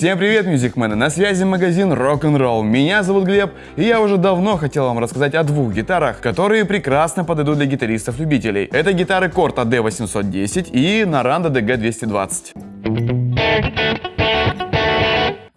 Всем привет, мюзикмены! На связи магазин Rock'n'Roll. Меня зовут Глеб, и я уже давно хотел вам рассказать о двух гитарах, которые прекрасно подойдут для гитаристов-любителей. Это гитары Korg AD810 и Naranda DG220.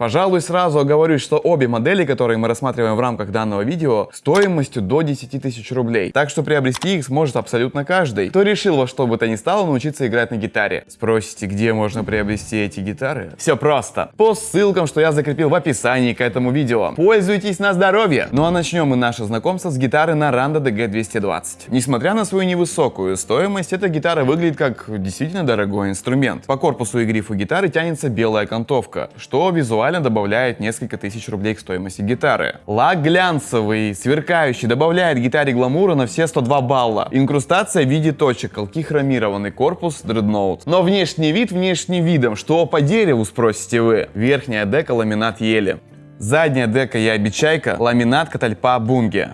Пожалуй, сразу оговорюсь, что обе модели, которые мы рассматриваем в рамках данного видео, стоимостью до 10 тысяч рублей. Так что приобрести их сможет абсолютно каждый, кто решил во что бы то ни стало научиться играть на гитаре. Спросите, где можно приобрести эти гитары? Все просто. По ссылкам, что я закрепил в описании к этому видео. Пользуйтесь на здоровье! Ну а начнем мы наше знакомство с гитары Naranda DG220. Несмотря на свою невысокую стоимость, эта гитара выглядит как действительно дорогой инструмент. По корпусу и грифу гитары тянется белая окантовка, что визуально буквально добавляет несколько тысяч рублей к стоимости гитары. Лак глянцевый, сверкающий, добавляет гитаре гламура на все 102 балла. Инкрустация в виде точек, колки хромированный корпус, дредноут. Но внешний вид внешним видом, что по дереву спросите вы. Верхняя дека ламинат ели. Задняя дека ябичайка, ламинат катальпа бунге.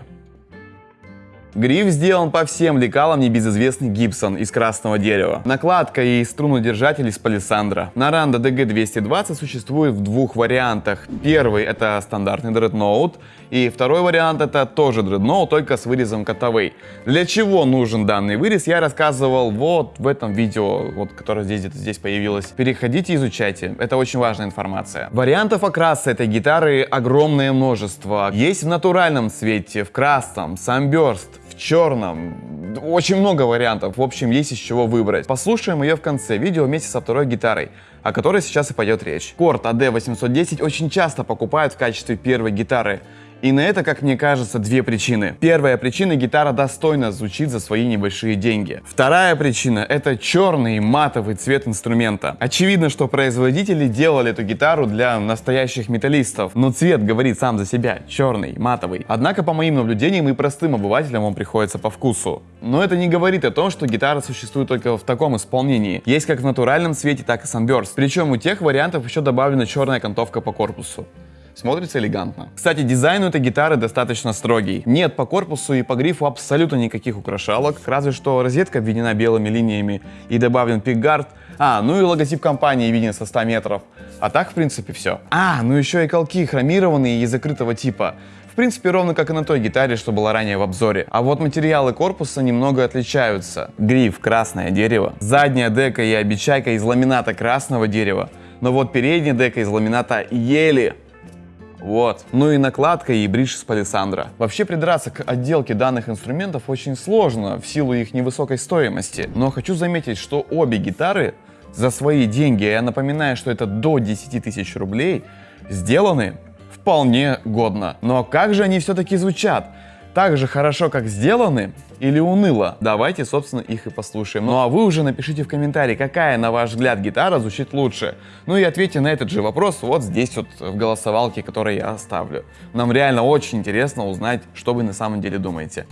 Гриф сделан по всем лекалам небезызвестный Гибсон из красного дерева. Накладка и струнодержатель из палисандра. Наранда DG220 существует в двух вариантах. Первый это стандартный дредноут, и второй вариант это тоже дредноут, только с вырезом котовой. Для чего нужен данный вырез, я рассказывал вот в этом видео, вот, которое здесь где-то здесь появилось. Переходите, изучайте, это очень важная информация. Вариантов окраса этой гитары огромное множество. Есть в натуральном цвете, в красном, самберст, черном. Очень много вариантов, в общем, есть из чего выбрать. Послушаем ее в конце видео вместе со второй гитарой, о которой сейчас и пойдет речь. Корт AD810 очень часто покупают в качестве первой гитары. И на это, как мне кажется, две причины. Первая причина — гитара достойно звучит за свои небольшие деньги. Вторая причина — это черный матовый цвет инструмента. Очевидно, что производители делали эту гитару для настоящих металлистов, но цвет говорит сам за себя — черный, матовый. Однако, по моим наблюдениям, и простым обывателям он приходится по вкусу. Но это не говорит о том, что гитара существует только в таком исполнении. Есть как в натуральном цвете, так и Sunburst. Причем у тех вариантов еще добавлена черная окантовка по корпусу. Смотрится элегантно. Кстати, дизайн у этой гитары достаточно строгий. Нет по корпусу и по грифу абсолютно никаких украшалок, разве что розетка обведена белыми линиями и добавлен пикгард. А, ну и логотип компании виден со 100 метров. А так, в принципе, все. А, ну еще и колки хромированные и закрытого типа. В принципе, ровно как и на той гитаре, что была ранее в обзоре. А вот материалы корпуса немного отличаются. Гриф красное дерево, задняя дека и обечайка из ламината красного дерева, но вот передняя дека из ламината ели вот. Ну и накладка и бридж с палисандра. Вообще придраться к отделке данных инструментов очень сложно в силу их невысокой стоимости. Но хочу заметить, что обе гитары за свои деньги, я напоминаю, что это до 10 тысяч рублей, сделаны вполне годно. Но как же они все-таки звучат? Так же хорошо, как сделаны, или уныло? Давайте, собственно, их и послушаем. Ну а вы уже напишите в комментарии, какая, на ваш взгляд, гитара звучит лучше. Ну и ответьте на этот же вопрос вот здесь вот в голосовалке, которую я оставлю. Нам реально очень интересно узнать, что вы на самом деле думаете.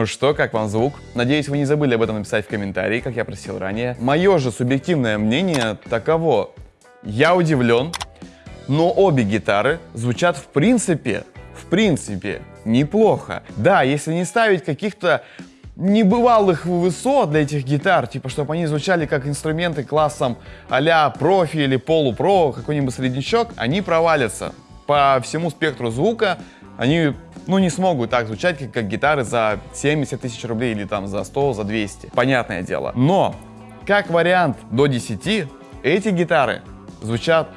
Ну что, как вам звук? Надеюсь, вы не забыли об этом написать в комментарии, как я просил ранее. Мое же субъективное мнение таково. Я удивлен, но обе гитары звучат в принципе, в принципе, неплохо. Да, если не ставить каких-то небывалых высот для этих гитар, типа, чтобы они звучали как инструменты классом а профи или полупро, какой-нибудь среднячок, они провалятся по всему спектру звука, они ну, не смогут так звучать, как, как гитары за 70 тысяч рублей или там за 100, за 200. Понятное дело. Но как вариант до 10, эти гитары звучат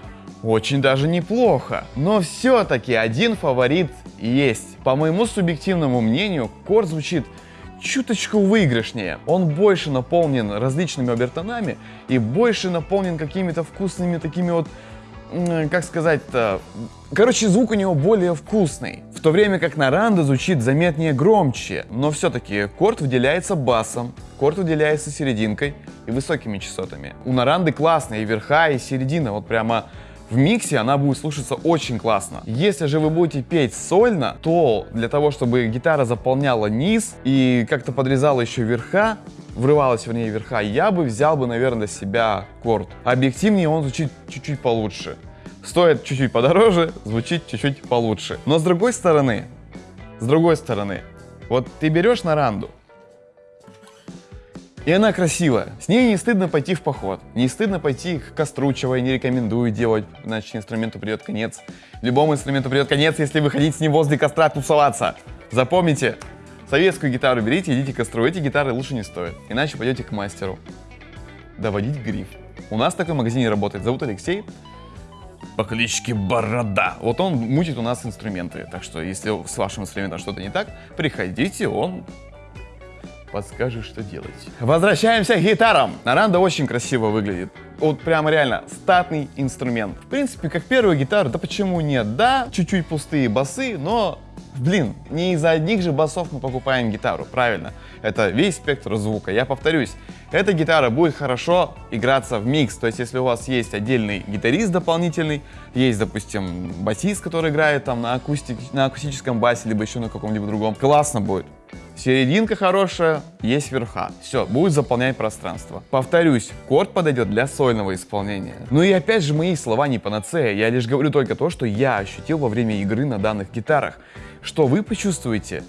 очень даже неплохо. Но все-таки один фаворит есть. По моему субъективному мнению, Корд звучит чуточку выигрышнее. Он больше наполнен различными обертонами и больше наполнен какими-то вкусными такими вот как сказать-то... Короче, звук у него более вкусный. В то время как на Ранда звучит заметнее громче. Но все-таки корт выделяется басом, корт выделяется серединкой и высокими частотами. У Наранды классные и верха, и середина. Вот прямо в миксе она будет слушаться очень классно. Если же вы будете петь сольно, то для того, чтобы гитара заполняла низ и как-то подрезала еще верха, врывалась, вернее, верха, я бы взял бы, наверное, для себя корд. Объективнее он звучит чуть-чуть получше. Стоит чуть-чуть подороже, звучит чуть-чуть получше. Но с другой стороны, с другой стороны, вот ты берешь на ранду, и она красивая. С ней не стыдно пойти в поход. Не стыдно пойти к Костручевой, не рекомендую делать, иначе инструменту придет конец. Любому инструменту придет конец, если вы хотите с ним возле костра тусоваться. Запомните, советскую гитару берите, идите к. Эти гитары лучше не стоят, иначе пойдете к мастеру. Доводить гриф. У нас такой магазин работает. Зовут Алексей по кличке Борода. Вот он мутит у нас инструменты. Так что, если с вашим инструментом что-то не так, приходите, он подскажет, что делать. Возвращаемся к гитарам. Наранда очень красиво выглядит. Вот прямо реально статный инструмент. В принципе, как первая гитара, да почему нет? Да, чуть-чуть пустые басы, но Блин, не из-за одних же басов мы покупаем гитару, правильно. Это весь спектр звука. Я повторюсь, эта гитара будет хорошо играться в микс. То есть, если у вас есть отдельный гитарист дополнительный, есть, допустим, басист, который играет там на, акустик, на акустическом басе, либо еще на каком-либо другом, классно будет. Серединка хорошая, есть верха. Все, будет заполнять пространство. Повторюсь, корд подойдет для сольного исполнения. Ну и опять же, мои слова не панацея. Я лишь говорю только то, что я ощутил во время игры на данных гитарах. Что вы почувствуете,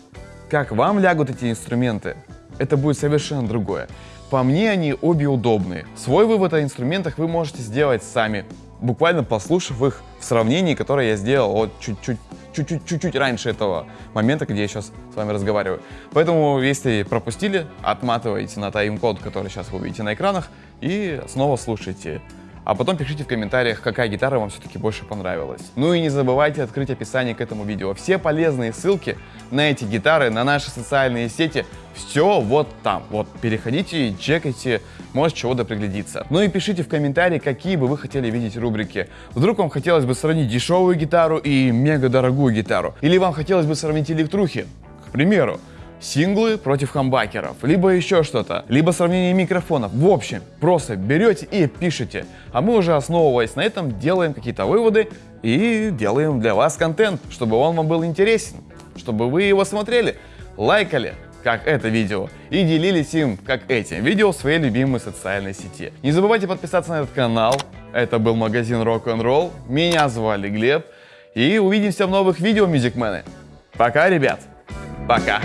как вам лягут эти инструменты, это будет совершенно другое. По мне они обе удобные. Свой вывод о инструментах вы можете сделать сами, буквально послушав их в сравнении, которое я сделал вот чуть-чуть чуть-чуть раньше этого момента, где я сейчас с вами разговариваю. Поэтому, если пропустили, отматывайте на тайм-код, который сейчас вы увидите на экранах, и снова слушайте а потом пишите в комментариях, какая гитара вам все-таки больше понравилась. Ну и не забывайте открыть описание к этому видео. Все полезные ссылки на эти гитары, на наши социальные сети, все вот там. Вот переходите чекайте, может чего-то приглядится. Ну и пишите в комментарии, какие бы вы хотели видеть рубрики. Вдруг вам хотелось бы сравнить дешевую гитару и мега дорогую гитару. Или вам хотелось бы сравнить электрухи, к примеру синглы против хамбакеров, либо еще что-то, либо сравнение микрофонов. В общем, просто берете и пишете. А мы уже основываясь на этом делаем какие-то выводы и делаем для вас контент, чтобы он вам был интересен, чтобы вы его смотрели, лайкали, как это видео, и делились им, как этим видео, в своей любимой социальной сети. Не забывайте подписаться на этот канал. Это был магазин Rock-and-Roll. Меня звали Глеб. И увидимся в новых видео, мюзикмены. Пока, ребят. Пока.